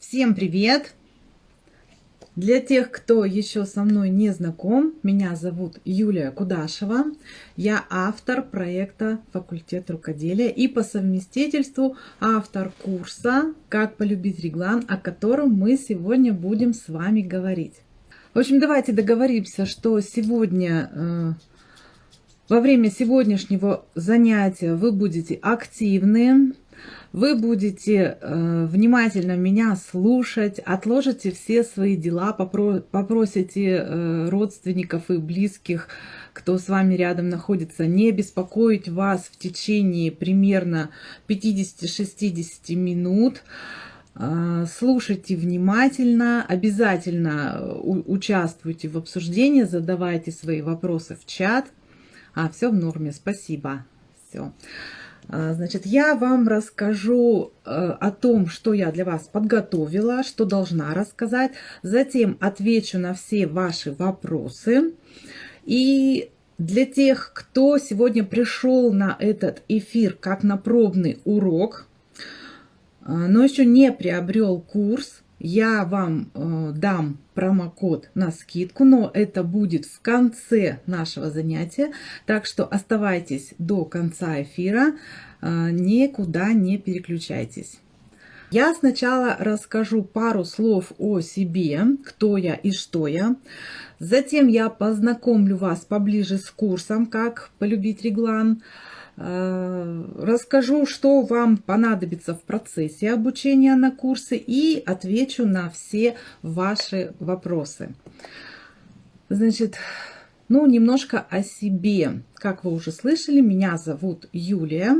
Всем привет! Для тех, кто еще со мной не знаком, меня зовут Юлия Кудашева. Я автор проекта «Факультет рукоделия» и по совместительству автор курса «Как полюбить реглан», о котором мы сегодня будем с вами говорить. В общем, давайте договоримся, что сегодня, э, во время сегодняшнего занятия вы будете активны, вы будете э, внимательно меня слушать, отложите все свои дела, попро попросите э, родственников и близких, кто с вами рядом находится, не беспокоить вас в течение примерно 50-60 минут. Э, слушайте внимательно, обязательно участвуйте в обсуждении, задавайте свои вопросы в чат. А, все в норме, спасибо. Все. А, значит, я вам расскажу э, о том, что я для вас подготовила, что должна рассказать. Затем отвечу на все ваши вопросы. И для тех, кто сегодня пришел на этот эфир как на пробный урок, э, но еще не приобрел курс, я вам э, дам промокод на скидку, но это будет в конце нашего занятия, так что оставайтесь до конца эфира, э, никуда не переключайтесь. Я сначала расскажу пару слов о себе, кто я и что я. Затем я познакомлю вас поближе с курсом «Как полюбить реглан». Расскажу, что вам понадобится в процессе обучения на курсы и отвечу на все ваши вопросы. Значит, ну, немножко о себе. Как вы уже слышали, меня зовут Юлия.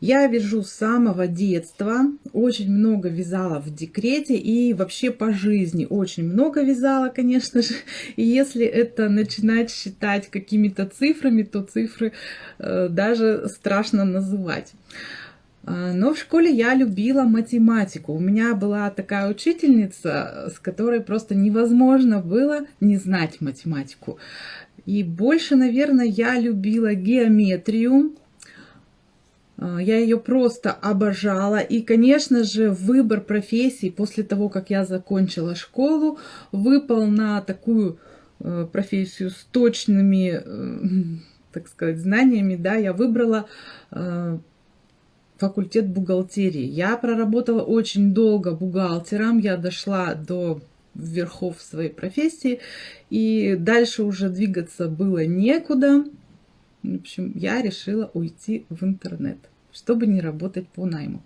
Я вяжу с самого детства, очень много вязала в декрете и вообще по жизни очень много вязала, конечно же. И если это начинать считать какими-то цифрами, то цифры э, даже страшно называть. А, но в школе я любила математику. У меня была такая учительница, с которой просто невозможно было не знать математику. И больше, наверное, я любила геометрию, я ее просто обожала. И, конечно же, выбор профессии после того, как я закончила школу, выпал на такую э, профессию с точными, э, так сказать, знаниями. Да, я выбрала э, факультет бухгалтерии. Я проработала очень долго бухгалтером. Я дошла до верхов своей профессии. И дальше уже двигаться было некуда. В общем, я решила уйти в интернет, чтобы не работать по найму.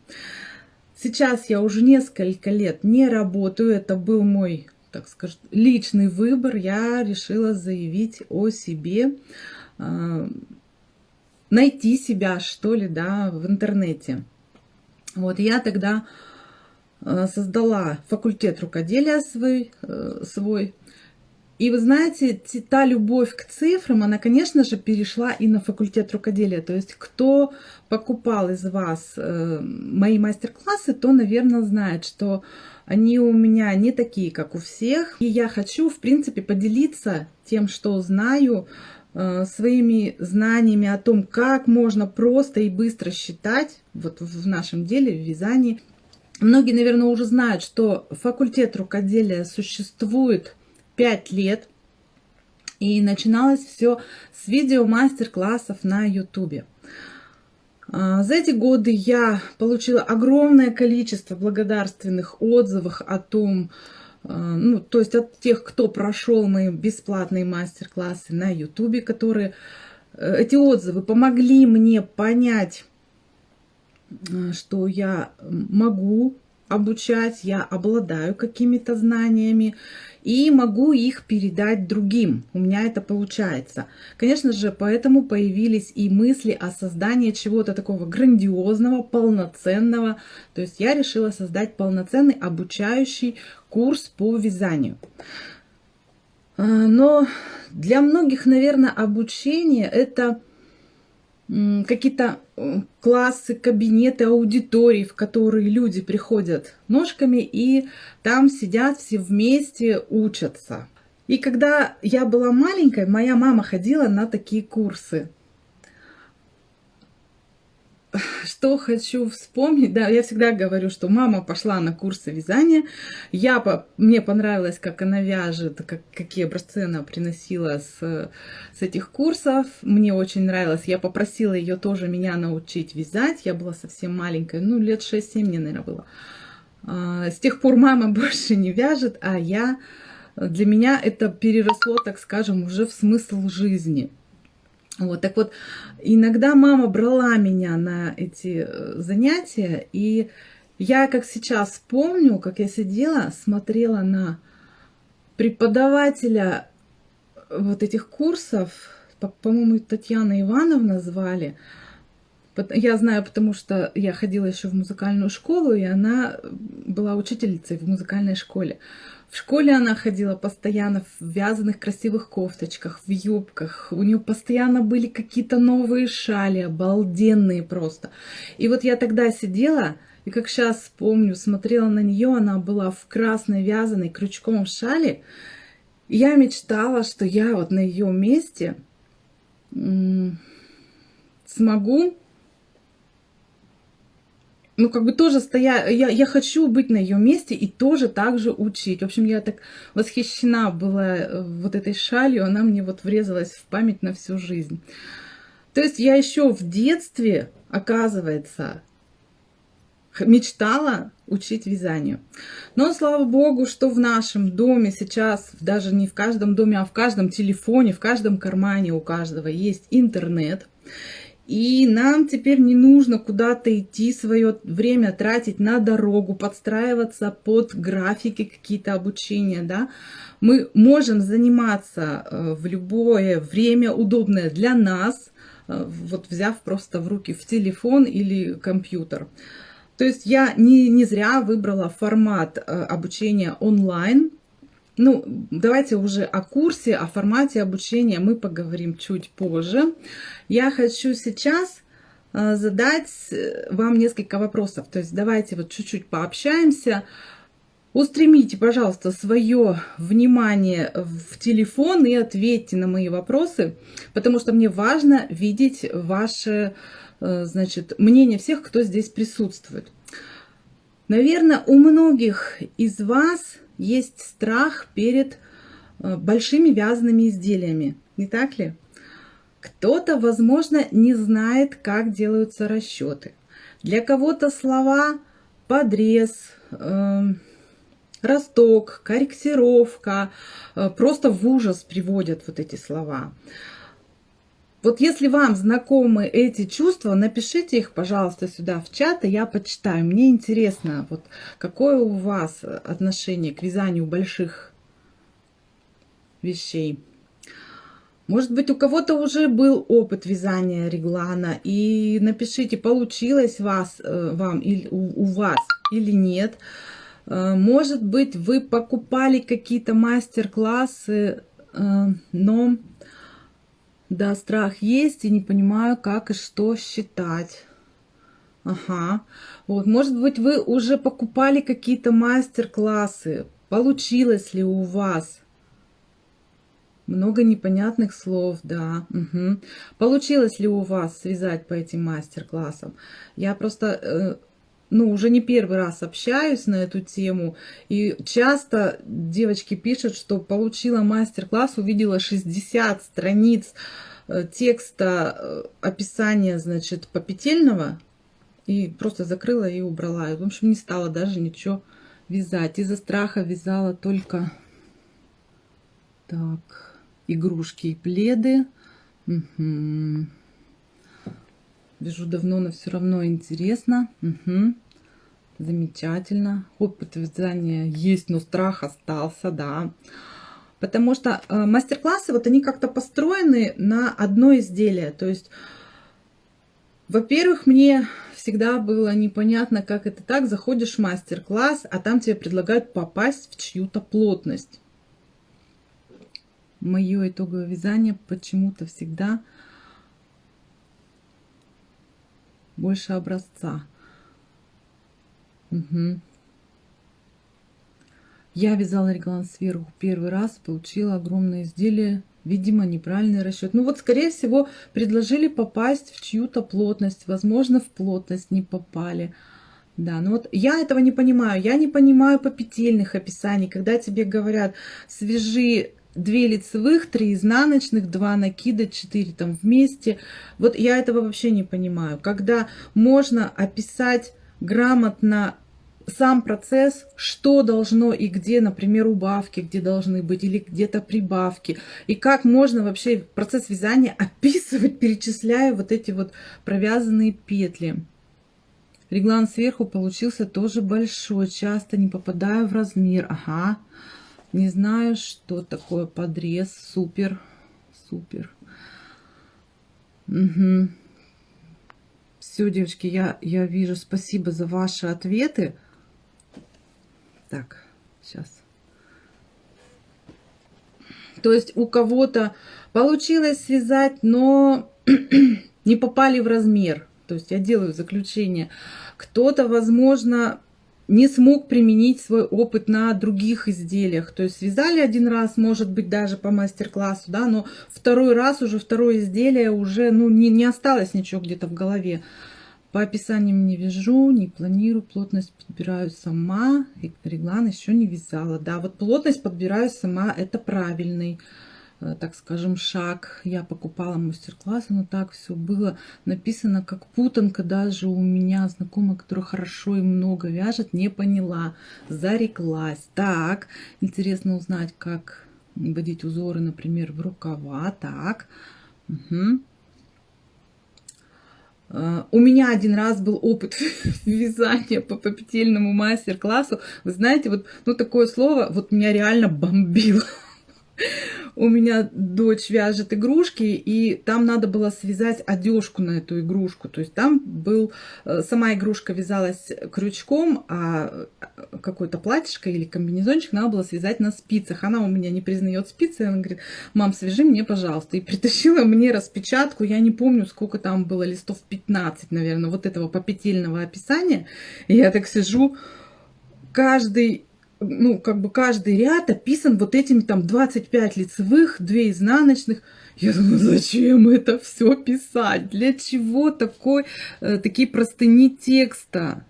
Сейчас я уже несколько лет не работаю. Это был мой, так скажем, личный выбор. Я решила заявить о себе, а, найти себя, что ли, да, в интернете. Вот я тогда а, создала факультет рукоделия свой, э, свой и вы знаете, та любовь к цифрам, она, конечно же, перешла и на факультет рукоделия. То есть, кто покупал из вас э, мои мастер-классы, то, наверное, знает, что они у меня не такие, как у всех. И я хочу, в принципе, поделиться тем, что знаю, э, своими знаниями о том, как можно просто и быстро считать вот в нашем деле, в вязании. Многие, наверное, уже знают, что факультет рукоделия существует 5 лет. И начиналось все с видео мастер-классов на YouTube. А, за эти годы я получила огромное количество благодарственных отзывов о том, а, ну, то есть от тех, кто прошел мои бесплатные мастер-классы на YouTube, которые э, эти отзывы помогли мне понять, а, что я могу обучать, я обладаю какими-то знаниями, и могу их передать другим. У меня это получается. Конечно же, поэтому появились и мысли о создании чего-то такого грандиозного, полноценного. То есть я решила создать полноценный обучающий курс по вязанию. А, но для многих, наверное, обучение это какие-то классы, кабинеты, аудитории, в которые люди приходят ножками и там сидят все вместе, учатся. И когда я была маленькой, моя мама ходила на такие курсы. Что хочу вспомнить, да, я всегда говорю, что мама пошла на курсы вязания, я, по, мне понравилось, как она вяжет, как, какие образцы она приносила с, с этих курсов, мне очень нравилось, я попросила ее тоже меня научить вязать, я была совсем маленькая, ну, лет 6-7 мне, наверное, было. А, с тех пор мама больше не вяжет, а я, для меня это переросло, так скажем, уже в смысл жизни – вот, так вот, иногда мама брала меня на эти э, занятия, и я, как сейчас помню, как я сидела, смотрела на преподавателя вот этих курсов, по-моему, Татьяна Ивановна звали. Я знаю, потому что я ходила еще в музыкальную школу, и она была учительницей в музыкальной школе. В школе она ходила постоянно в вязаных красивых кофточках, в юбках. У нее постоянно были какие-то новые шали, обалденные просто. И вот я тогда сидела, и как сейчас помню, смотрела на нее, она была в красной вязаной крючком шали. И я мечтала, что я вот на ее месте смогу ну, как бы тоже стоя, я, я хочу быть на ее месте и тоже так же учить. В общем, я так восхищена была э, вот этой шалью, она мне вот врезалась в память на всю жизнь. То есть я еще в детстве, оказывается, мечтала учить вязанию. Но слава богу, что в нашем доме сейчас, даже не в каждом доме, а в каждом телефоне, в каждом кармане у каждого есть интернет. И нам теперь не нужно куда-то идти, свое время тратить на дорогу, подстраиваться под графики какие-то обучения, да. Мы можем заниматься э, в любое время, удобное для нас, э, вот взяв просто в руки в телефон или компьютер. То есть я не, не зря выбрала формат э, обучения онлайн, ну, давайте уже о курсе, о формате обучения мы поговорим чуть позже. Я хочу сейчас э, задать э, вам несколько вопросов. То есть давайте вот чуть-чуть пообщаемся. Устремите, пожалуйста, свое внимание в телефон и ответьте на мои вопросы, потому что мне важно видеть ваше э, значит, мнение всех, кто здесь присутствует. Наверное, у многих из вас есть страх перед э, большими вязаными изделиями, не так ли? Кто-то, возможно, не знает, как делаются расчеты. Для кого-то слова подрез, э, росток, корректировка э, просто в ужас приводят вот эти слова. Вот если вам знакомы эти чувства, напишите их, пожалуйста, сюда в чат, и я почитаю. Мне интересно, вот какое у вас отношение к вязанию больших вещей. Может быть, у кого-то уже был опыт вязания реглана, и напишите, получилось вас, э, вам или у, у вас или нет. Э, может быть, вы покупали какие-то мастер-классы, э, но да, страх есть, и не понимаю, как и что считать. Ага. Вот, может быть, вы уже покупали какие-то мастер-классы. Получилось ли у вас? Много непонятных слов, да. Угу. Получилось ли у вас связать по этим мастер-классам? Я просто, э, ну, уже не первый раз общаюсь на эту тему. И часто девочки пишут, что получила мастер-класс, увидела 60 страниц э, текста э, описания, значит, попетельного. И просто закрыла и убрала. В общем, не стала даже ничего вязать. Из-за страха вязала только... Так, игрушки и пледы. Угу. Вяжу давно, но все равно интересно. Угу. Замечательно. Опыт вязания есть, но страх остался, да. Потому что э, мастер-классы, вот они как-то построены на одно изделие. То есть, во-первых, мне всегда было непонятно, как это так. Заходишь в мастер-класс, а там тебе предлагают попасть в чью-то плотность. Мое итоговое вязание почему-то всегда больше образца. Угу. Я вязала реглан сверху первый раз, получила огромное изделие Видимо, неправильный расчет. Ну вот, скорее всего, предложили попасть в чью-то плотность. Возможно, в плотность не попали. Да, ну вот я этого не понимаю. Я не понимаю попетельных описаний, когда тебе говорят, свяжи две лицевых, три изнаночных, два накида, четыре там вместе. Вот я этого вообще не понимаю. Когда можно описать грамотно сам процесс, что должно и где, например, убавки, где должны быть, или где-то прибавки, и как можно вообще процесс вязания описывать, перечисляя вот эти вот провязанные петли. Реглан сверху получился тоже большой, часто не попадаю в размер. Ага, не знаю, что такое подрез, супер, супер. Угу. Все, девочки, я, я вижу, спасибо за ваши ответы. Так, сейчас. То есть у кого-то получилось связать, но не попали в размер. То есть я делаю заключение. Кто-то, возможно, не смог применить свой опыт на других изделиях. То есть связали один раз, может быть, даже по мастер-классу, да, но второй раз уже второе изделие уже, ну, не, не осталось ничего где-то в голове. По описаниям не вяжу, не планирую, плотность подбираю сама. Реглан еще не вязала. Да, вот плотность подбираю сама, это правильный, так скажем, шаг. Я покупала мастер-классы, но так все было написано как путанка. Даже у меня знакомая, которая хорошо и много вяжет, не поняла, зареклась. Так, интересно узнать, как вводить узоры, например, в рукава. Так, угу. У меня один раз был опыт вязания по попетельному мастер-классу. Вы знаете, вот ну, такое слово вот меня реально бомбило. У меня дочь вяжет игрушки, и там надо было связать одежку на эту игрушку. То есть там был, э, сама игрушка вязалась крючком, а э, какой-то платьишко или комбинезончик надо было связать на спицах. Она у меня не признает спицы, она говорит, мам, свяжи мне, пожалуйста. И притащила мне распечатку, я не помню, сколько там было, листов 15, наверное, вот этого попетельного описания. И я так сижу, каждый ну, как бы каждый ряд описан вот этими там 25 лицевых, 2 изнаночных. Я думаю, зачем это все писать? Для чего такой, э, такие простыни текста?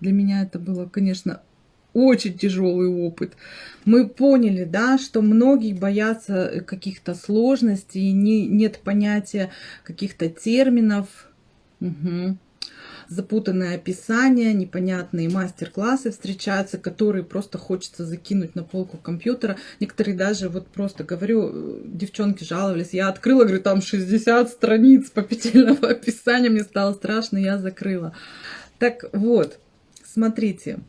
Для меня это было, конечно, очень тяжелый опыт. Мы поняли, да, что многие боятся каких-то сложностей, не, нет понятия каких-то терминов. Угу запутанное описание, непонятные мастер-классы встречаются, которые просто хочется закинуть на полку компьютера. Некоторые даже, вот просто говорю, девчонки жаловались, я открыла, говорю, там 60 страниц попетельного описания, мне стало страшно, я закрыла. Так вот, смотрите,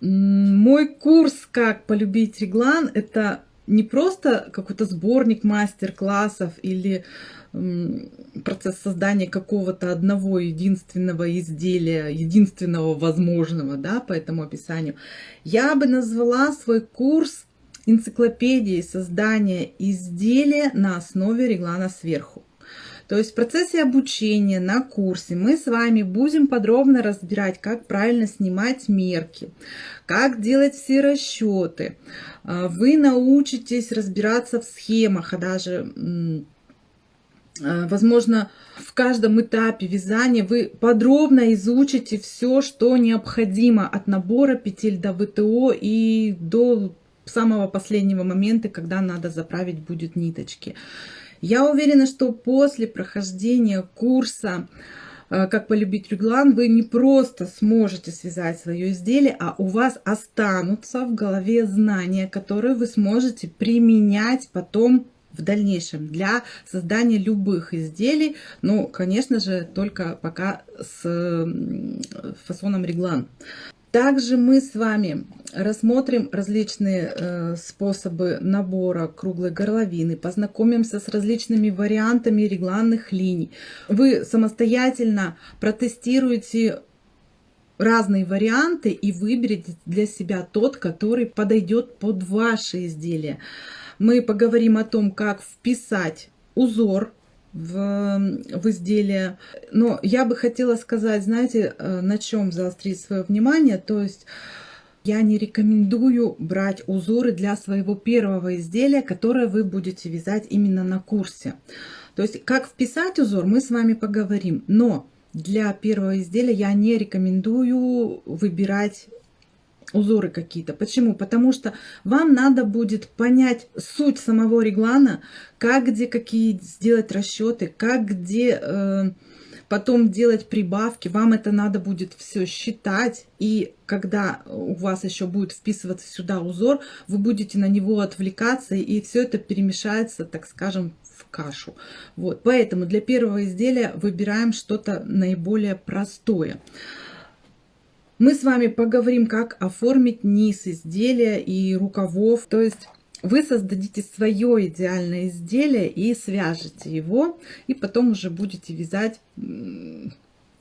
мой курс «Как полюбить реглан» — это не просто какой-то сборник мастер-классов или процесс создания какого-то одного единственного изделия, единственного возможного, да, по этому описанию, я бы назвала свой курс энциклопедией создания изделия на основе реглана сверху. То есть в процессе обучения на курсе мы с вами будем подробно разбирать, как правильно снимать мерки, как делать все расчеты. А, вы научитесь разбираться в схемах, а даже возможно, в каждом этапе вязания вы подробно изучите все, что необходимо от набора петель до ВТО и до самого последнего момента, когда надо заправить будет ниточки. Я уверена, что после прохождения курса э, «Как полюбить реглан» вы не просто сможете связать свое изделие, а у вас останутся в голове знания, которые вы сможете применять потом в дальнейшем для создания любых изделий. Ну, конечно же, только пока с фасоном реглан. Также мы с вами рассмотрим различные э, способы набора круглой горловины, познакомимся с различными вариантами регланных линий. Вы самостоятельно протестируете разные варианты и выберете для себя тот, который подойдет под ваше изделие. Мы поговорим о том, как вписать узор в, в изделие. Но я бы хотела сказать, знаете, э, на чем заострить свое внимание. То есть Я не рекомендую брать узоры для своего первого изделия, которое вы будете вязать именно на курсе. То есть, как вписать узор, мы с вами поговорим. Но для первого изделия я не рекомендую выбирать узоры какие-то. Почему? Потому что вам надо будет понять суть самого реглана, как где какие сделать расчеты, как где э, потом делать прибавки. Вам это надо будет все считать. И когда у вас еще будет вписываться сюда узор, вы будете на него отвлекаться, и все это перемешается, так скажем, в кашу. Вот, поэтому для первого изделия выбираем что-то наиболее простое. Мы с вами поговорим, как оформить низ изделия и рукавов. То есть вы создадите свое идеальное изделие и свяжете его, и потом уже будете вязать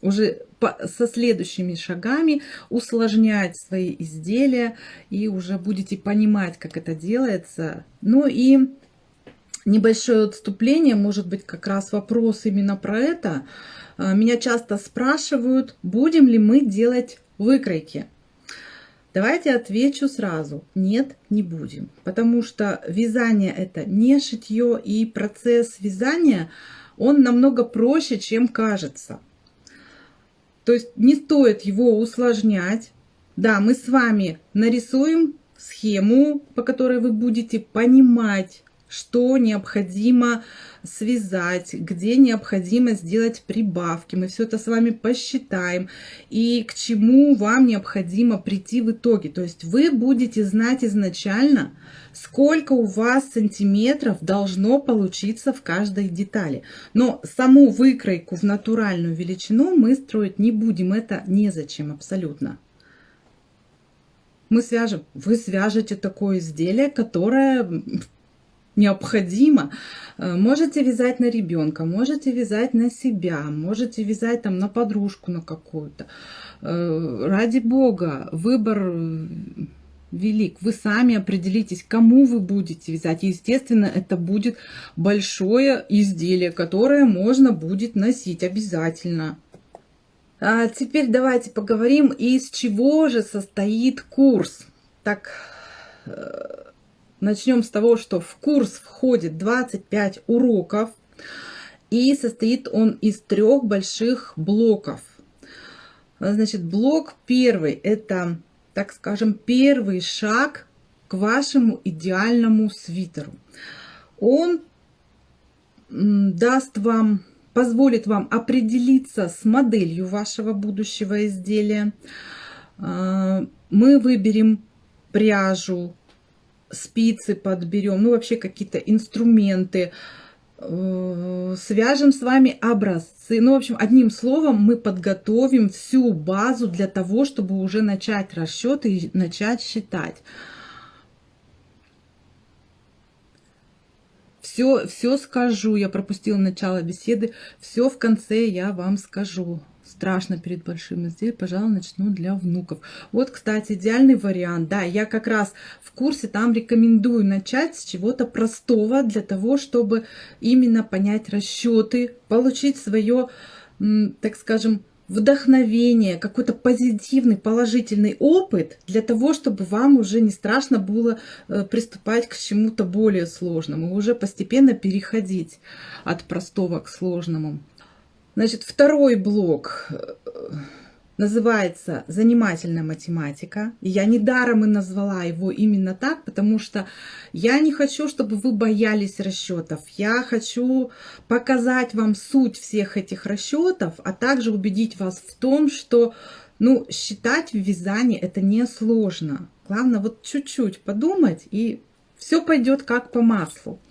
уже со следующими шагами, усложнять свои изделия, и уже будете понимать, как это делается. Ну и небольшое отступление, может быть, как раз вопрос именно про это. А, меня часто спрашивают, будем ли мы делать выкройки. Давайте отвечу сразу. Нет, не будем. Потому что вязание это не шитье и процесс вязания, он намного проще, чем кажется. То есть не стоит его усложнять. Да, мы с вами нарисуем схему, по которой вы будете понимать, что необходимо связать, где необходимо сделать прибавки. Мы все это с вами посчитаем. И к чему вам необходимо прийти в итоге. То есть вы будете знать изначально, сколько у вас сантиметров должно получиться в каждой детали. Но саму выкройку в натуральную величину мы строить не будем. Это незачем абсолютно мы свяжем. Вы свяжете такое изделие, которое необходимо. Э, можете вязать на ребенка, можете вязать на себя, можете вязать там на подружку на какую-то. Э, ради бога, выбор э, велик. Вы сами определитесь, кому вы будете вязать. естественно, это будет большое изделие, которое можно будет носить обязательно. А теперь давайте поговорим, из чего же состоит курс. Так, Начнем с того, что в курс входит 25 уроков. И состоит он из трех больших блоков. Значит, блок первый – это, так скажем, первый шаг к вашему идеальному свитеру. Он даст вам, позволит вам определиться с моделью вашего будущего изделия. А, мы выберем пряжу, спицы подберем, ну вообще какие-то инструменты, э, свяжем с вами образцы. Ну, в общем, одним словом, мы подготовим всю базу для того, чтобы уже начать расчеты и начать считать. Все, все скажу, я пропустила начало беседы, все в конце я вам скажу страшно перед большим изделием, пожалуй, начну для внуков. Вот, кстати, идеальный вариант. Да, я как раз в курсе там рекомендую начать с чего-то простого для того, чтобы именно понять расчеты, получить свое, так скажем, вдохновение, какой-то позитивный, положительный опыт для того, чтобы вам уже не страшно было э, приступать к чему-то более сложному, уже постепенно переходить от простого к сложному. Значит, второй блок э, называется «Занимательная математика». И я недаром и назвала его именно так, потому что я не хочу, чтобы вы боялись расчетов. Я хочу показать вам суть всех этих расчетов, а также убедить вас в том, что ну, считать в вязании это не сложно. Главное вот чуть-чуть подумать, и все пойдет как по маслу.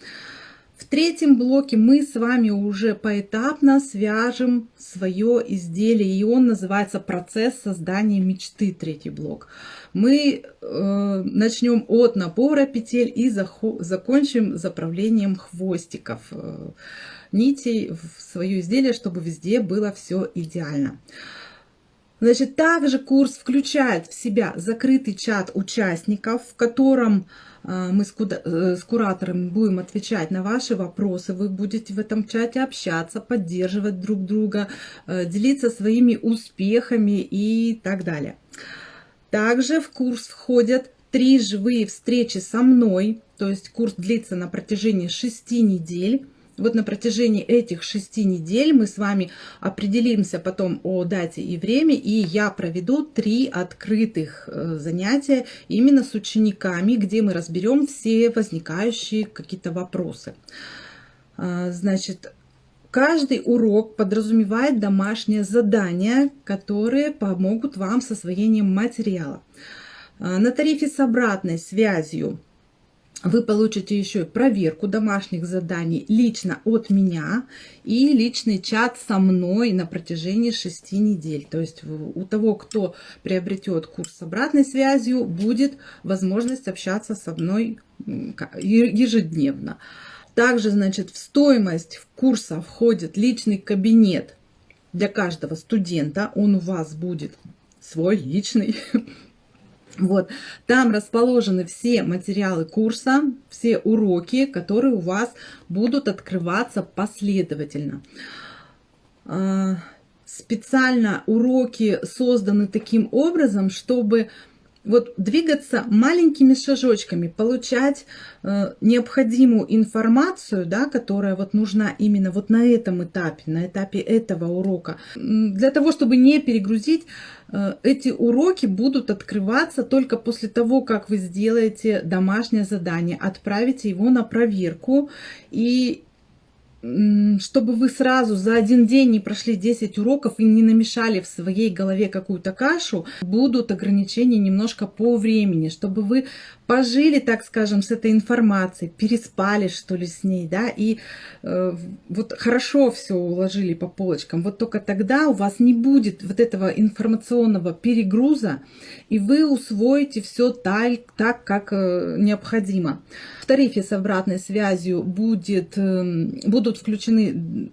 В третьем блоке мы с вами уже поэтапно свяжем свое изделие, и он называется «Процесс создания мечты», третий блок. Мы э, начнем от набора петель и закончим заправлением хвостиков э, нитей в свое изделие, чтобы везде было все идеально. Значит, также курс включает в себя закрытый чат участников, в котором а, мы э, с кураторами будем отвечать на ваши вопросы, вы будете в этом чате общаться, поддерживать друг друга, э, делиться своими успехами и так далее. Также в курс входят три живые встречи со мной, то есть курс длится на протяжении шести недель. Вот на протяжении этих шести недель мы с вами определимся потом о дате и время, и я проведу три открытых э, занятия именно с учениками, где мы разберем все возникающие какие-то вопросы. А, значит, каждый урок подразумевает домашнее задание, которые помогут вам с освоением материала. А, на тарифе с обратной связью вы получите еще проверку домашних заданий лично от меня и личный чат со мной на протяжении 6 недель. То есть у того, кто приобретет курс с обратной связью, будет возможность общаться со мной ежедневно. Также, значит, в стоимость курса входит личный кабинет для каждого студента. Он у вас будет свой личный. Вот, там расположены все материалы курса, все уроки, которые у вас будут открываться последовательно. А, специально уроки созданы таким образом, чтобы вот двигаться маленькими шажочками, получать э, необходимую информацию, да, которая вот нужна именно вот на этом этапе, на этапе этого урока. Для того, чтобы не перегрузить, э, эти уроки будут открываться только после того, как вы сделаете домашнее задание, отправите его на проверку и чтобы вы сразу за один день не прошли 10 уроков и не намешали в своей голове какую-то кашу, будут ограничения немножко по времени, чтобы вы пожили, так скажем, с этой информацией, переспали, что ли, с ней, да, и э, вот хорошо все уложили по полочкам. Вот только тогда у вас не будет вот этого информационного перегруза, и вы усвоите все так, так как э, необходимо. В тарифе с обратной связью будет, э, будут включены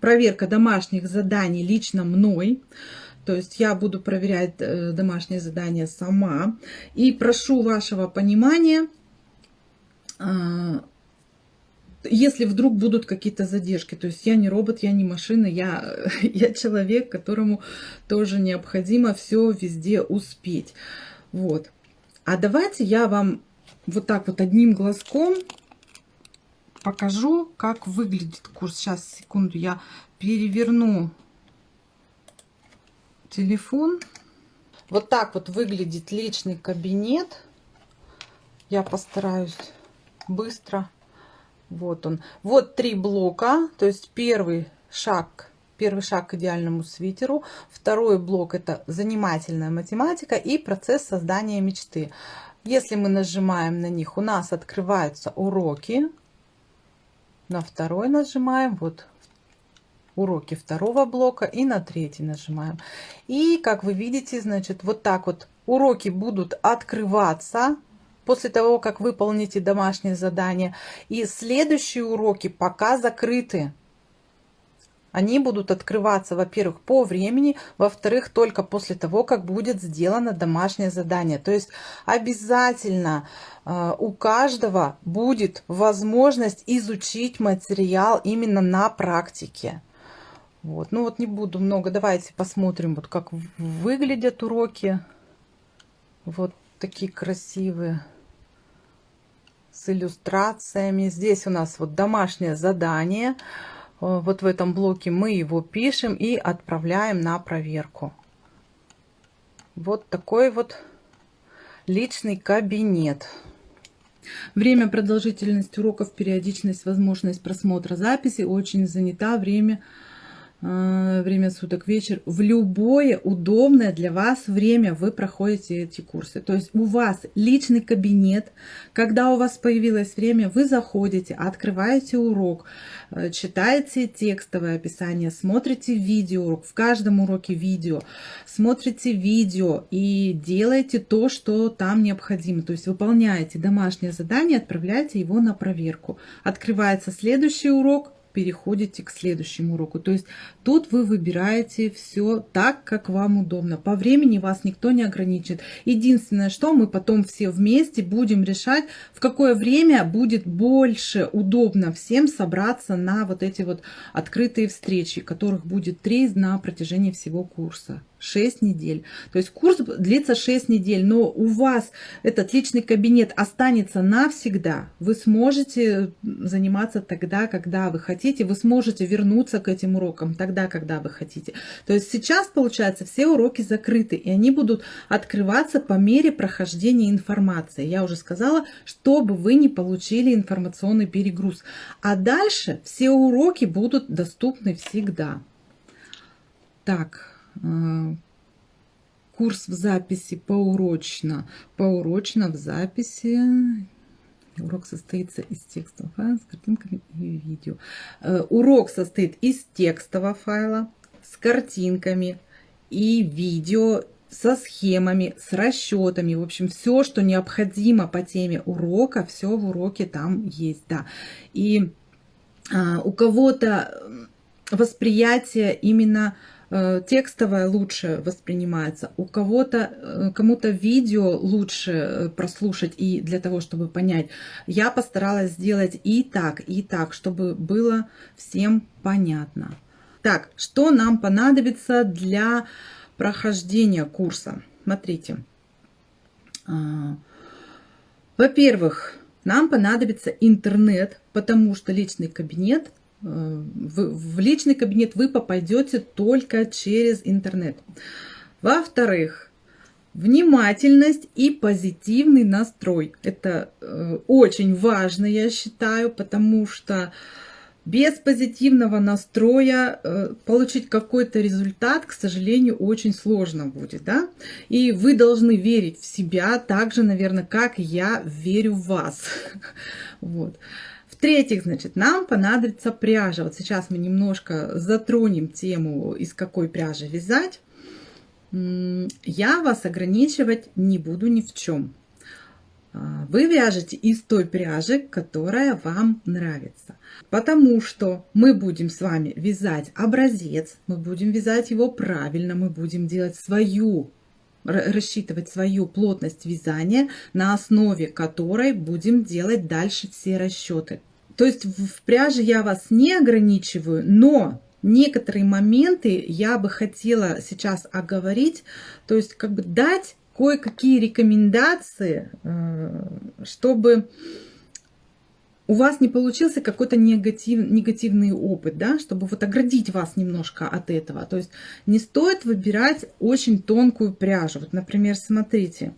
проверка домашних заданий лично мной, то есть я буду проверять э, домашние задания сама. И прошу вашего понимания, а, если вдруг будут какие-то задержки. То есть я не робот, я не машина, я, я человек, которому тоже необходимо все везде успеть. Вот. А давайте я вам вот так вот одним глазком покажу, как выглядит курс. Сейчас, секунду, я переверну телефон. Вот так вот выглядит личный кабинет. Я постараюсь быстро. Вот он. Вот три блока. То есть первый шаг, первый шаг к идеальному свитеру. Второй блок это занимательная математика и процесс создания мечты. Если мы нажимаем на них, у нас открываются уроки. На второй нажимаем. Вот уроки второго блока и на третий нажимаем. И как вы видите, значит, вот так вот уроки будут открываться после того, как выполните домашнее задание. И следующие уроки пока закрыты. Они будут открываться, во-первых, по времени, во-вторых, только после того, как будет сделано домашнее задание. То есть обязательно э, у каждого будет возможность изучить материал именно на практике. Вот. Ну вот не буду много. Давайте посмотрим, вот как выглядят уроки. Вот такие красивые. С иллюстрациями. Здесь у нас вот домашнее задание. Э, вот в этом блоке мы его пишем и отправляем на проверку. Вот такой вот личный кабинет. Время, продолжительность уроков, периодичность, возможность просмотра записи. Очень занята время время суток, вечер, в любое удобное для вас время вы проходите эти курсы. То есть у вас личный кабинет, когда у вас появилось время, вы заходите, открываете урок, э, читаете текстовое описание, смотрите видео, в каждом уроке видео, смотрите видео и делаете то, что там необходимо. То есть выполняете домашнее задание, отправляете его на проверку. Открывается следующий урок, переходите к следующему уроку. То есть тут вы выбираете все так, как вам удобно. По времени вас никто не ограничит. Единственное, что мы потом все вместе будем решать, в какое время будет больше удобно всем собраться на вот эти вот открытые встречи, которых будет три на протяжении всего курса. 6 недель. То есть курс длится 6 недель, но у вас этот личный кабинет останется навсегда. Вы сможете заниматься тогда, когда вы хотите. Вы сможете вернуться к этим урокам тогда, когда вы хотите. То есть сейчас, получается, все уроки закрыты, и они будут открываться по мере прохождения информации. Я уже сказала, чтобы вы не получили информационный перегруз. А дальше все уроки будут доступны всегда. Так, э, курс в записи поурочно. Поурочно в записи. Урок состоится из текстового файла с картинками и видео. Э, урок состоит из текстового файла с картинками и видео, со схемами, с расчетами. В общем, все, что необходимо по теме урока, все в уроке там есть. Да. И а, у кого-то восприятие именно текстовое лучше воспринимается, у кого-то, э, кому-то видео лучше э, прослушать и для того, чтобы понять. Я постаралась сделать и так, и так, чтобы было всем понятно. Так, что нам понадобится для прохождения курса? Смотрите. А, во-первых, нам понадобится интернет, потому что личный кабинет в, в личный кабинет вы попадете только через интернет. Во-вторых, внимательность и позитивный настрой. Это э, очень важно, я считаю, потому что без позитивного настроя э, получить какой-то результат, к сожалению, очень сложно будет. Да? И вы должны верить в себя так же, наверное, как я верю в вас. Вот. В-третьих, значит, нам понадобится пряжа. Вот сейчас мы немножко затронем тему, из какой пряжи вязать. Я вас ограничивать не буду ни в чем. А, вы вяжете из той пряжи, которая вам нравится. Потому что мы будем с вами вязать образец, мы будем вязать его правильно, мы будем делать свою рассчитывать свою плотность вязания, на основе которой будем делать дальше все расчеты. То есть в пряже я вас не ограничиваю, но некоторые моменты я бы хотела сейчас оговорить, то есть как бы дать кое-какие рекомендации, э, чтобы у вас не получился какой-то негатив, негативный опыт, да, чтобы вот оградить вас немножко от этого. То есть не стоит выбирать очень тонкую пряжу. Вот, например, смотрите,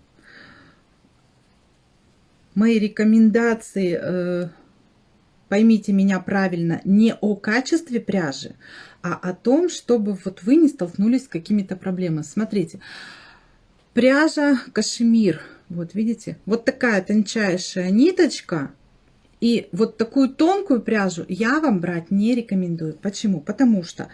мои рекомендации э, поймите меня правильно, не о качестве пряжи, а о том, чтобы вот вы не столкнулись с какими-то проблемами. Смотрите, пряжа кашемир, вот видите, вот такая тончайшая ниточка, и вот такую тонкую пряжу я вам брать не рекомендую. Почему? Потому что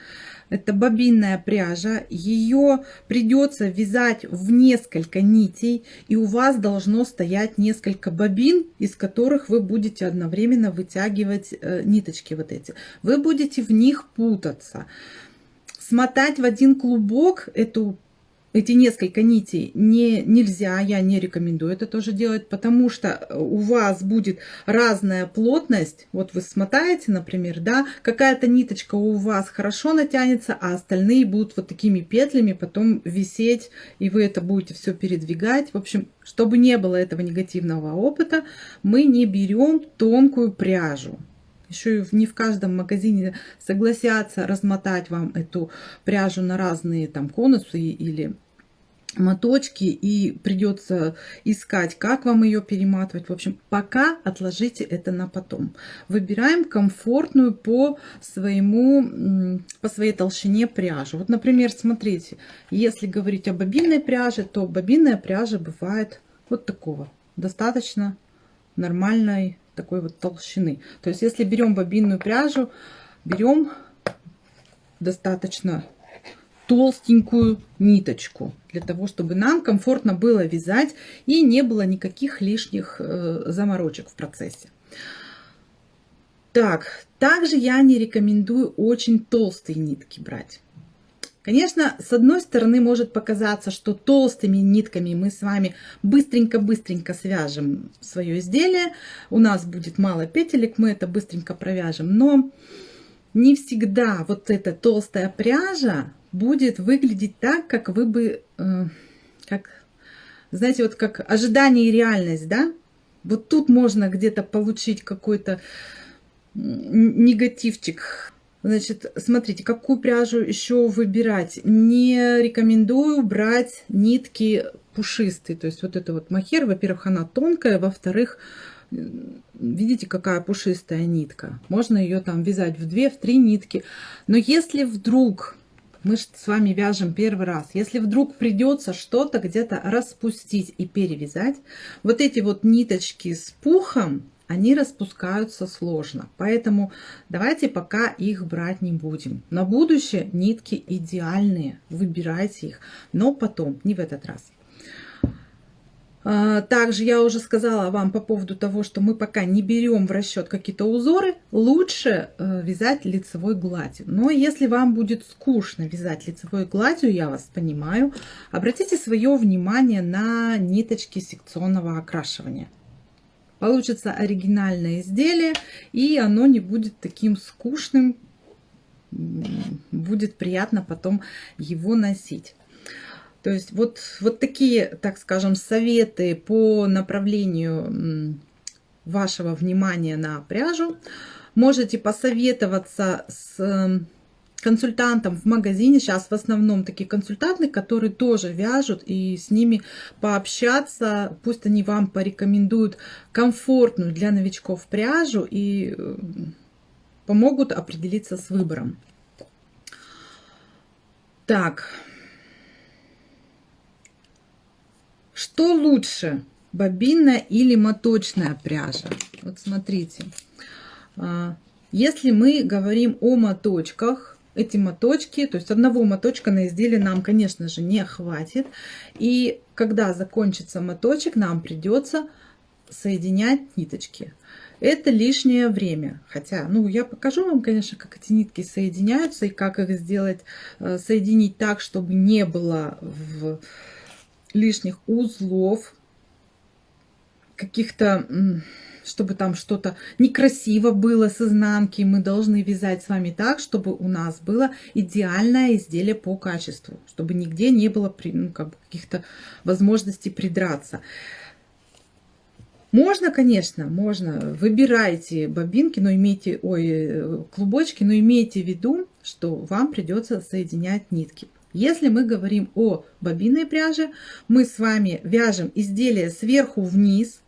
это бобинная пряжа, ее придется вязать в несколько нитей, и у вас должно стоять несколько бобин, из которых вы будете одновременно вытягивать э, ниточки вот эти. Вы будете в них путаться. Смотать в один клубок эту эти несколько нитей не, нельзя, я не рекомендую это тоже делать, потому что у вас будет разная плотность. Вот вы смотаете, например, да, какая-то ниточка у вас хорошо натянется, а остальные будут вот такими петлями потом висеть, и вы это будете все передвигать. В общем, чтобы не было этого негативного опыта, мы не берем тонкую пряжу. Еще не в каждом магазине согласятся размотать вам эту пряжу на разные там конусы или моточки и придется искать, как вам ее перематывать. В общем, пока отложите это на потом. Выбираем комфортную по своему, по своей толщине пряжу. Вот, например, смотрите, если говорить о бобинной пряже, то бобинная пряжа бывает вот такого, достаточно нормальной такой вот толщины. То есть, если берем бобинную пряжу, берем достаточно толстенькую ниточку, для того, чтобы нам комфортно было вязать и не было никаких лишних э, заморочек в процессе. Так, также я не рекомендую очень толстые нитки брать. Конечно, с одной стороны может показаться, что толстыми нитками мы с вами быстренько-быстренько свяжем свое изделие. У нас будет мало петелек, мы это быстренько провяжем. Но не всегда вот эта толстая пряжа будет выглядеть так, как вы бы, э, как, знаете, вот как ожидание и реальность, да? Вот тут можно где-то получить какой-то негативчик. Значит, смотрите, какую пряжу еще выбирать. Не рекомендую брать нитки пушистые. То есть вот это вот махер, во-первых, она тонкая, во-вторых, видите, какая пушистая нитка. Можно ее там вязать в две, в три нитки. Но если вдруг мы с вами вяжем первый раз. Если вдруг придется что-то где-то распустить и перевязать, вот эти вот ниточки с пухом, они распускаются сложно. Поэтому давайте пока их брать не будем. На будущее нитки идеальные, выбирайте их, но потом, не в этот раз. А, также я уже сказала вам по поводу того, что мы пока не берем в расчет какие-то узоры, лучше э, вязать лицевой гладью. Но если вам будет скучно вязать лицевой гладью, я вас понимаю, обратите свое внимание на ниточки секционного окрашивания. Получится оригинальное изделие, и оно не будет таким скучным, будет приятно потом его носить. То есть вот, вот такие, так скажем, советы по направлению вашего внимания на пряжу. Можете посоветоваться с консультантом в магазине. Сейчас в основном такие консультанты, которые тоже вяжут, и с ними пообщаться. Пусть они вам порекомендуют комфортную для новичков пряжу и э, помогут определиться с выбором. Так, Что лучше, бобинная или моточная пряжа? Вот смотрите, а, если мы говорим о моточках, эти моточки, то есть одного моточка на изделие нам, конечно же, не хватит. И когда закончится моточек, нам придется соединять ниточки. Это лишнее время. Хотя, ну, я покажу вам, конечно, как эти нитки соединяются и как их сделать, э, соединить так, чтобы не было в лишних узлов, каких-то, чтобы там что-то некрасиво было с изнанки. Мы должны вязать с вами так, чтобы у нас было идеальное изделие по качеству, чтобы нигде не было ну, как каких-то возможностей придраться. Можно, конечно, можно. Выбирайте бобинки, но имейте, ой, клубочки, но имейте в виду, что вам придется соединять нитки. Если мы говорим о бобинной пряже, мы с вами вяжем изделие сверху вниз.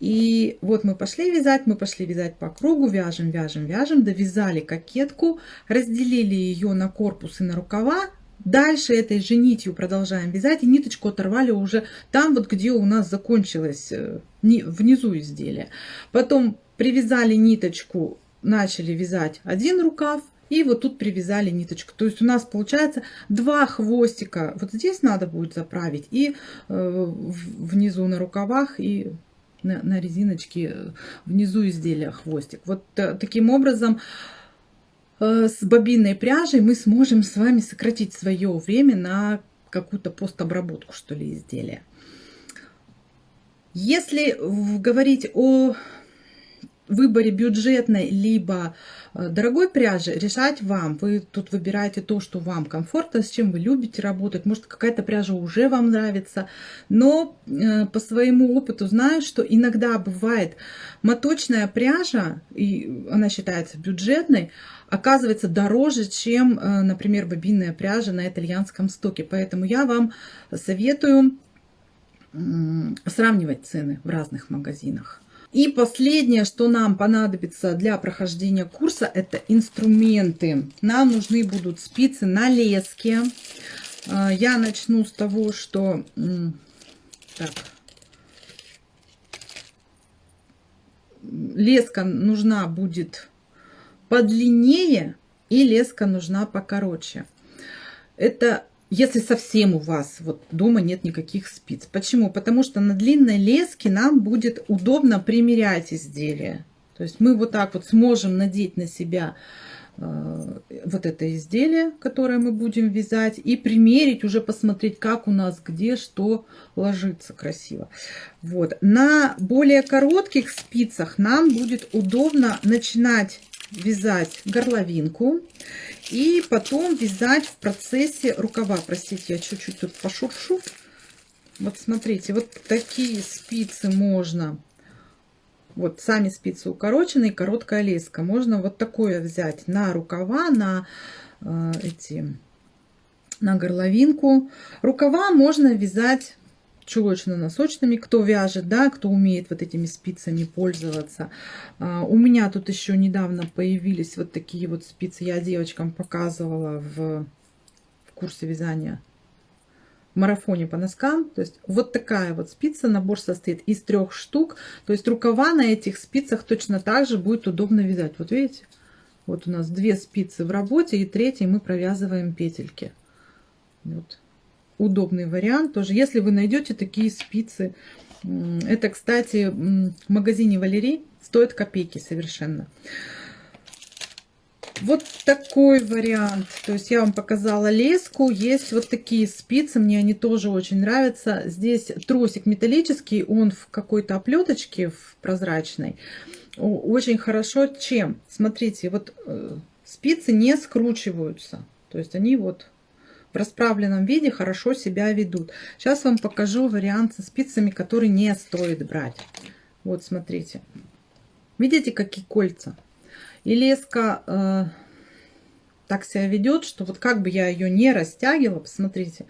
И вот мы пошли вязать, мы пошли вязать по кругу, вяжем, вяжем, вяжем, довязали кокетку, разделили ее на корпус и на рукава. Дальше этой же нитью продолжаем вязать и ниточку оторвали уже там, вот где у нас закончилось э, внизу изделие. Потом привязали ниточку, начали вязать один рукав, и вот тут привязали ниточку. То есть у нас получается два хвостика. Вот здесь надо будет заправить. И э, внизу на рукавах и на, на резиночке э, внизу изделия хвостик. Вот э, таким образом с бобинной пряжей мы сможем с вами сократить свое время на какую-то постобработку, что ли, изделия. Если говорить о выборе бюджетной либо э, дорогой пряжи решать вам. Вы тут выбираете то, что вам комфортно, с чем вы любите работать. Может, какая-то пряжа уже вам нравится. Но э, по своему опыту знаю, что иногда бывает моточная пряжа, и она считается бюджетной, оказывается дороже, чем, э, например, бобинная пряжа на итальянском стоке. Поэтому я вам советую сравнивать цены в разных магазинах. И последнее, что нам понадобится для прохождения курса, это инструменты. Нам нужны будут спицы на леске. А, я начну с того, что... Так. Леска нужна будет подлиннее и леска нужна покороче. Это если совсем у вас вот дома нет никаких спиц. Почему? Потому что на длинной леске нам будет удобно примерять изделие. То есть мы вот так вот сможем надеть на себя э, вот это изделие, которое мы будем вязать, и примерить, уже посмотреть, как у нас где что ложится красиво. Вот. На более коротких спицах нам будет удобно начинать вязать горловинку и потом вязать в процессе рукава. Простите, я чуть-чуть тут пошуршу. Вот смотрите, вот такие спицы можно. Вот сами спицы укороченные, короткая леска. Можно вот такое взять на рукава, на э, эти, на горловинку. Рукава можно вязать чулочно-носочными, кто вяжет, да, кто умеет вот этими спицами пользоваться. А, у меня тут еще недавно появились вот такие вот спицы, я девочкам показывала в, в курсе вязания марафоне по носкам. То есть вот такая вот спица, набор состоит из трех штук. То есть рукава на этих спицах точно так же будет удобно вязать. Вот видите? Вот у нас две спицы в работе и третьей мы провязываем петельки. Вот удобный вариант тоже. Если вы найдете такие спицы, это, кстати, в магазине Валерий стоит копейки совершенно. Вот такой вариант. То есть я вам показала леску. Есть вот такие спицы. Мне они тоже очень нравятся. Здесь тросик металлический. Он в какой-то оплеточке, в прозрачной. Очень хорошо чем? Смотрите, вот э, спицы не скручиваются. То есть они вот в расправленном виде хорошо себя ведут. Сейчас вам покажу вариант со спицами, который не стоит брать. Вот смотрите. Видите, какие кольца? И леска э, так себя ведет, что вот как бы я ее не растягивала, посмотрите,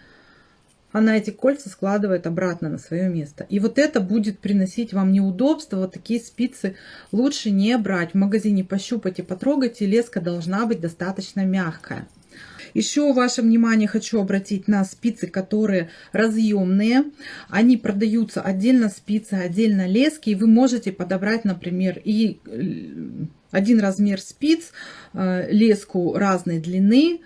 она эти кольца складывает обратно на свое место. И вот это будет приносить вам неудобства. Вот такие спицы лучше не брать. В магазине потрогать, и леска должна быть достаточно мягкая. Еще ваше внимание хочу обратить на спицы, которые разъемные. Они продаются отдельно спицы, отдельно лески. И вы можете подобрать, например, и э, один размер спиц, э, леску разной длины,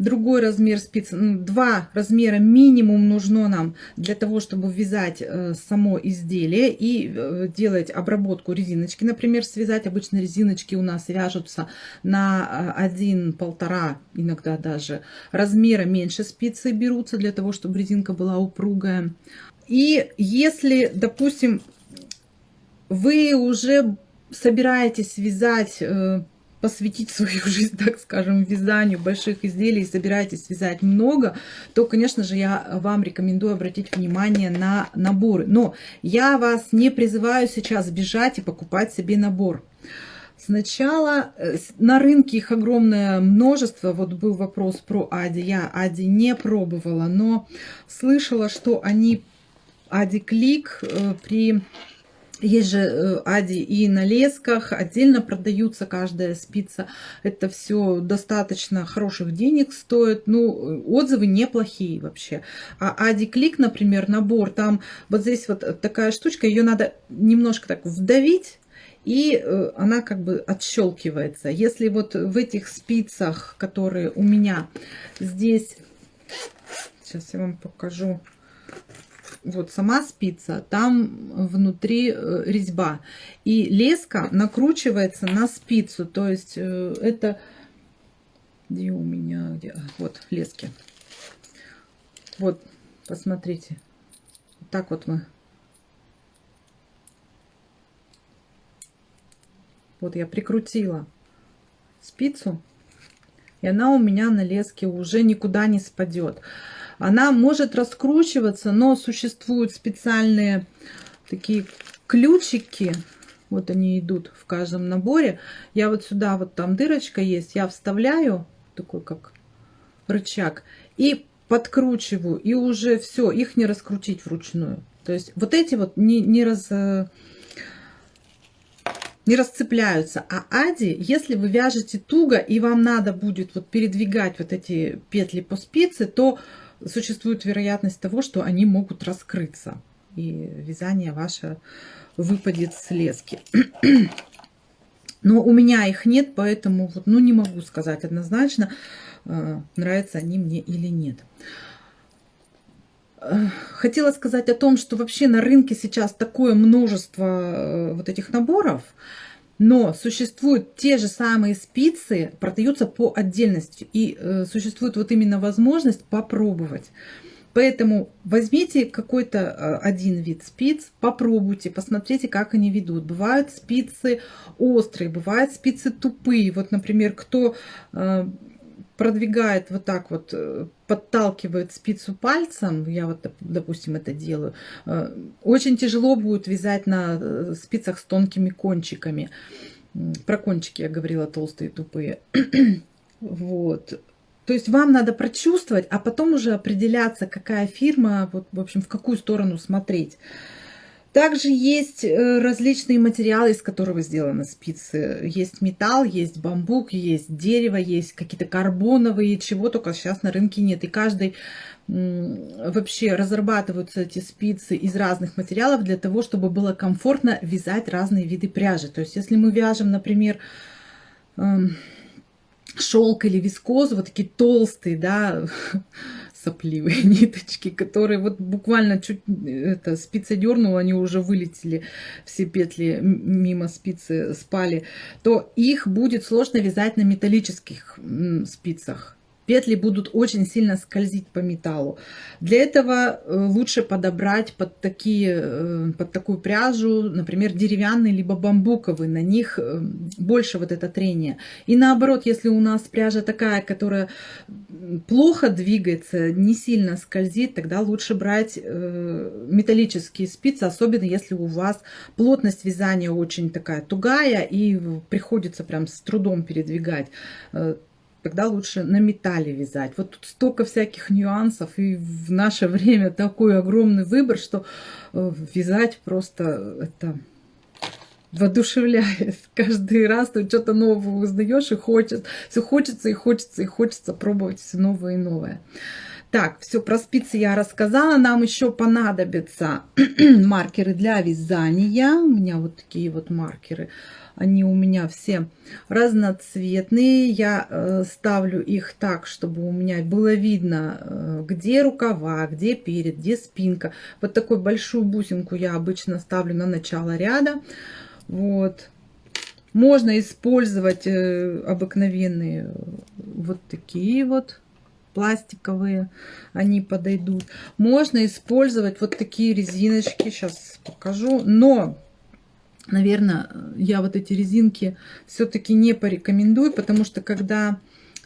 другой размер спиц, ну, два размера минимум нужно нам для того, чтобы вязать э, само изделие и э, делать обработку резиночки. Например, связать обычно резиночки у нас вяжутся на э, один, полтора, иногда даже размера меньше спицы берутся для того, чтобы резинка была упругая. И если, допустим, вы уже собираетесь вязать посвятить свою жизнь, так скажем, вязанию больших изделий, собираетесь вязать много, то, конечно же, я вам рекомендую обратить внимание на наборы. Но я вас не призываю сейчас бежать и покупать себе набор. Сначала э, на рынке их огромное множество. Вот был вопрос про Ади. Я Ади не пробовала, но слышала, что они Ади Клик э, при есть же э, ади и на лесках, отдельно продаются каждая спица. Это все достаточно хороших денег стоит. Ну, отзывы неплохие вообще. А ади клик, например, набор, там вот здесь вот такая штучка, ее надо немножко так вдавить, и э, она как бы отщелкивается. Если вот в этих спицах, которые у меня здесь, сейчас я вам покажу, вот сама спица, там внутри э, резьба. И леска накручивается на спицу. То есть э, это... Где у меня? Где? А, вот лески. Вот, посмотрите. Так вот мы. Вот я прикрутила спицу. И она у меня на леске уже никуда не спадет. Она может раскручиваться, но существуют специальные такие ключики. Вот они идут в каждом наборе. Я вот сюда, вот там дырочка есть, я вставляю, такой как рычаг, и подкручиваю, и уже все, их не раскрутить вручную. То есть вот эти вот не, не раз не расцепляются. А ади, если вы вяжете туго и вам надо будет вот передвигать вот эти петли по спице, то существует вероятность того, что они могут раскрыться. И вязание ваше выпадет с лески. Но у меня их нет, поэтому вот, ну, не могу сказать однозначно, э, нравятся они мне или нет. Э, хотела сказать о том, что вообще на рынке сейчас такое множество э, вот этих наборов, но существуют те же самые спицы, продаются по отдельности. И э, существует вот именно возможность попробовать. Поэтому возьмите какой-то э, один вид спиц, попробуйте, посмотрите, как они ведут. Бывают спицы острые, бывают спицы тупые. Вот, например, кто э, продвигает вот так вот, э, подталкивает спицу пальцем, я вот, допустим, это делаю, очень тяжело будет вязать на спицах с тонкими кончиками. Про кончики я говорила, толстые, тупые. вот. То есть вам надо прочувствовать, а потом уже определяться, какая фирма, вот, в общем, в какую сторону смотреть. Также есть э, различные материалы, из которых сделаны спицы. Есть металл, есть бамбук, есть дерево, есть какие-то карбоновые, чего только сейчас на рынке нет. И каждый вообще разрабатываются эти спицы из разных материалов для того, чтобы было комфортно вязать разные виды пряжи. То есть если мы вяжем, например, эм, шелк или вискозу, вот такие толстые, да, сопливые ниточки, которые вот буквально чуть это, спица дернула, они уже вылетели, все петли мимо спицы спали, то их будет сложно вязать на металлических спицах петли будут очень сильно скользить по металлу. Для этого э, лучше подобрать под, такие, э, под такую пряжу, например, деревянный либо бамбуковый, на них э, больше вот это трение. И наоборот, если у нас пряжа такая, которая плохо двигается, не сильно скользит, тогда лучше брать металлические спицы, особенно если у вас плотность вязания очень такая тугая и приходится прям с трудом передвигать тогда лучше на металле вязать. Вот тут столько всяких нюансов, и в наше время такой огромный выбор, что э, вязать просто это воодушевляет. Каждый раз ты что-то новое узнаешь и хочется, все хочется и хочется и хочется пробовать все новое и новое. Так, все про спицы я рассказала. Нам еще понадобятся маркеры для вязания. У меня вот такие вот маркеры они у меня все разноцветные. Я э, ставлю их так, чтобы у меня было видно, э, где рукава, где перед, где спинка. Вот такую большую бусинку я обычно ставлю на начало ряда. Вот. Можно использовать э, обыкновенные вот такие вот пластиковые, они подойдут. Можно использовать вот такие резиночки, сейчас покажу, но наверное, я вот эти резинки все-таки не порекомендую, потому что когда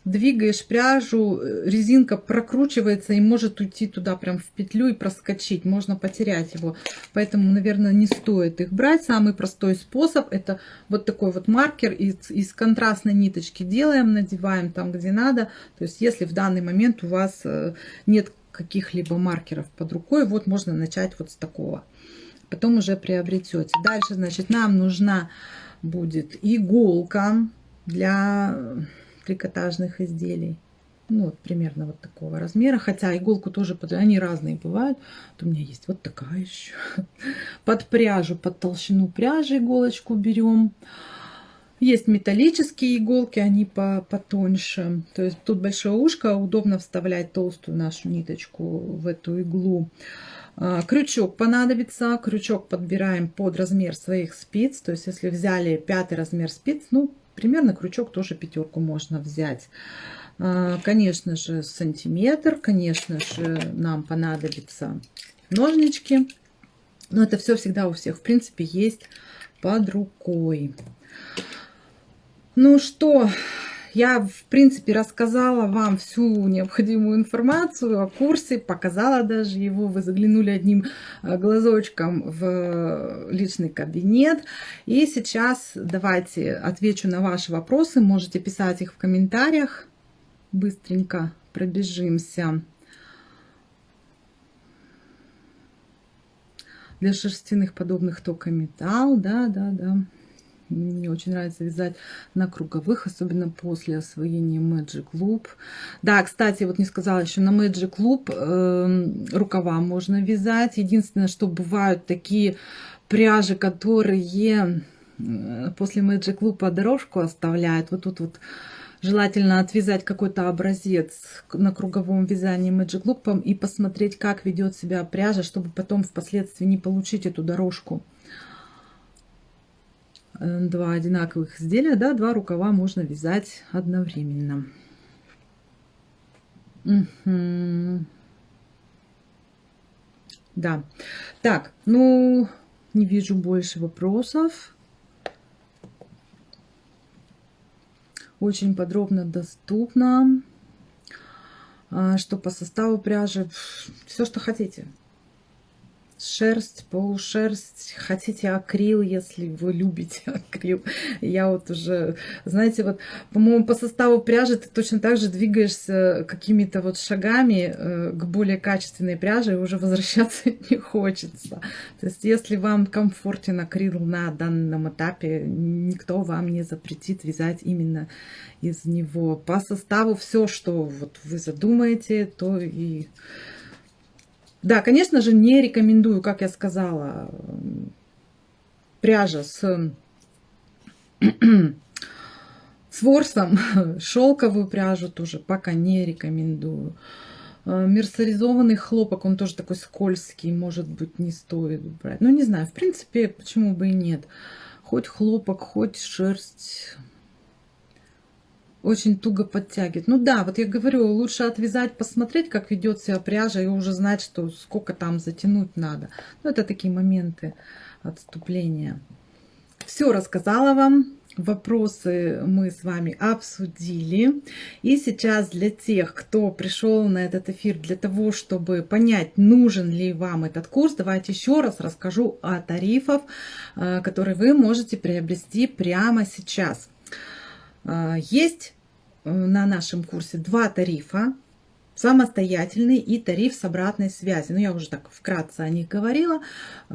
двигаешь пряжу, резинка прокручивается и может уйти туда прям в петлю и проскочить. Можно потерять его. Поэтому, наверное, не стоит их брать. Самый простой способ это вот такой вот маркер из, из контрастной ниточки делаем, надеваем там, где надо. То есть, если в данный момент у вас э, нет каких-либо маркеров под рукой, вот можно начать вот с такого потом уже приобретете. Дальше, значит, нам нужна будет иголка для трикотажных изделий. Ну, вот примерно вот такого размера. Хотя иголку тоже, под... они разные бывают. Вот у меня есть вот такая еще. Под пряжу, под толщину пряжи иголочку берем. Есть металлические иголки, они по потоньше. То есть тут большое ушко, удобно вставлять толстую нашу ниточку в эту иглу. А, крючок понадобится. Крючок подбираем под размер своих спиц. То есть, если взяли пятый размер спиц, ну, примерно крючок тоже пятерку можно взять. А, конечно же, сантиметр. Конечно же, нам понадобятся ножнички. Но это все всегда у всех, в принципе, есть под рукой. Ну что, я, в принципе, рассказала вам всю необходимую информацию о курсе, показала даже его. Вы заглянули одним э, глазочком в личный кабинет. И сейчас давайте отвечу на ваши вопросы. Можете писать их в комментариях. Быстренько пробежимся. Для шерстяных подобных только металл. Да, да, да. Мне очень нравится вязать на круговых, особенно после освоения Magic Loop. Да, кстати, вот не сказала еще, на Magic Loop э, рукава можно вязать. Единственное, что бывают такие пряжи, которые э, после Magic Loop дорожку оставляют. Вот тут вот желательно отвязать какой-то образец на круговом вязании Magic Loop и посмотреть, как ведет себя пряжа, чтобы потом впоследствии не получить эту дорожку. Э, два одинаковых изделия, да, два рукава можно вязать одновременно. Угу. Да. Так, ну, не вижу больше вопросов. Очень подробно доступно. А, что по составу пряжи, все, что хотите шерсть, полушерсть, хотите акрил, если вы любите акрил. Я вот уже, знаете, вот, по-моему, по составу пряжи ты точно так же двигаешься какими-то вот шагами э, к более качественной пряже, и уже возвращаться не хочется. То есть, если вам комфортен акрил на данном этапе, никто вам не запретит вязать именно из него. По составу все, что вот вы задумаете, то и да, конечно же, не рекомендую, как я сказала, пряжа с, с ворсом, шелковую пряжу тоже пока не рекомендую. Э, мерсеризованный хлопок, он тоже такой скользкий, может быть, не стоит брать. Ну, не знаю, в принципе, почему бы и нет. Хоть хлопок, хоть шерсть очень туго подтягивает. Ну да, вот я говорю, лучше отвязать, посмотреть, как ведет себя пряжа, и уже знать, что сколько там затянуть надо. Ну, это такие моменты отступления. Все рассказала вам. Вопросы мы с вами обсудили. И сейчас для тех, кто пришел на этот эфир для того, чтобы понять, нужен ли вам этот курс, давайте еще раз расскажу о тарифах, э, которые вы можете приобрести прямо сейчас. Э, есть Э, на нашем курсе два тарифа. Самостоятельный и тариф с обратной связи. Ну, я уже так вкратце о них говорила. Э,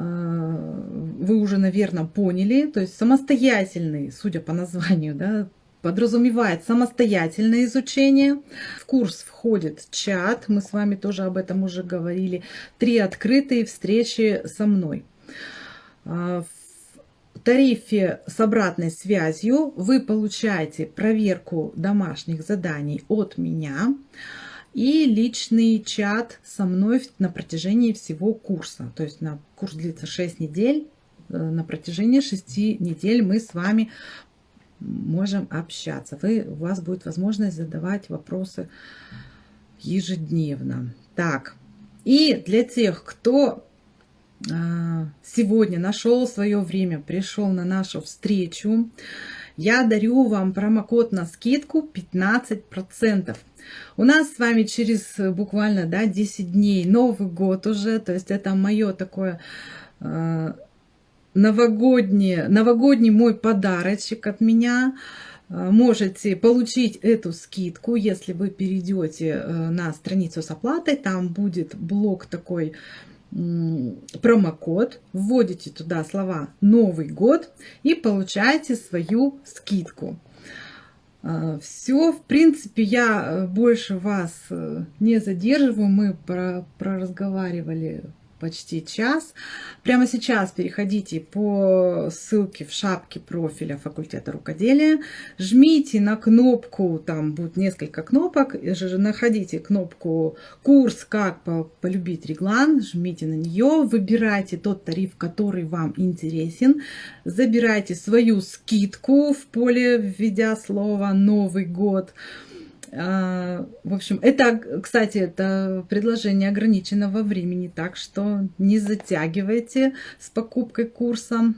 вы уже, наверное, поняли. То есть самостоятельный, судя по названию, да, подразумевает самостоятельное изучение. В курс входит чат, мы с вами тоже об этом уже говорили. Три открытые встречи со мной. Э, тарифе с обратной связью вы получаете проверку домашних заданий от меня и личный чат со мной на протяжении всего курса. То есть на курс длится 6 недель. Э, на протяжении 6 недель мы с вами можем общаться. Вы, у вас будет возможность задавать вопросы ежедневно. Так, и для тех, кто сегодня нашел свое время, пришел на нашу встречу, я дарю вам промокод на скидку 15%. У нас с вами через буквально да, 10 дней Новый год уже, то есть это мое такое э, новогоднее, новогодний мой подарочек от меня. Можете получить эту скидку, если вы перейдете на страницу с оплатой. Там будет блок такой промокод, вводите туда слова «Новый год» и получаете свою скидку. А, Все, в принципе, я э, больше вас э, не задерживаю. Мы проразговаривали почти час. Прямо сейчас переходите по ссылке в шапке профиля факультета рукоделия, жмите на кнопку, там будет несколько кнопок, находите кнопку «Курс. Как полюбить реглан», жмите на нее, выбирайте тот тариф, который вам интересен, забирайте свою скидку в поле, введя слово «Новый год», в общем, это, кстати, это предложение ограничено во времени, так что не затягивайте с покупкой курса.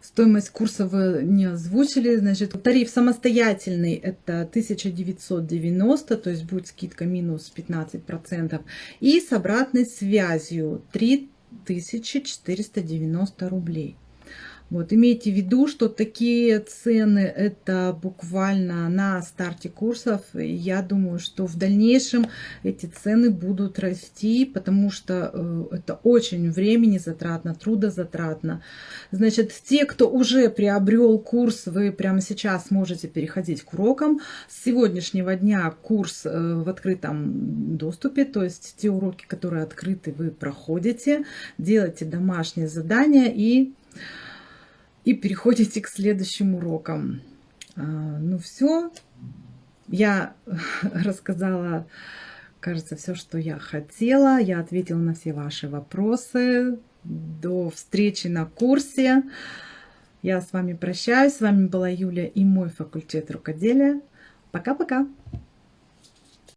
Стоимость курса вы не озвучили. Значит, тариф самостоятельный это 1990, то есть будет скидка минус 15%. И с обратной связью 3490 рублей. Вот, имейте в виду, что такие цены это буквально на старте курсов. Я думаю, что в дальнейшем эти цены будут расти, потому что э, это очень времени затратно, трудозатратно. Значит, те, кто уже приобрел курс, вы прямо сейчас можете переходить к урокам. С сегодняшнего дня курс э, в открытом доступе, то есть те уроки, которые открыты, вы проходите, делаете домашние задания и и переходите к следующим урокам. А, ну все, я рассказала, кажется, все, что я хотела. Я ответила на все ваши вопросы. До встречи на курсе. Я с вами прощаюсь. С вами была Юля и мой факультет рукоделия. Пока-пока.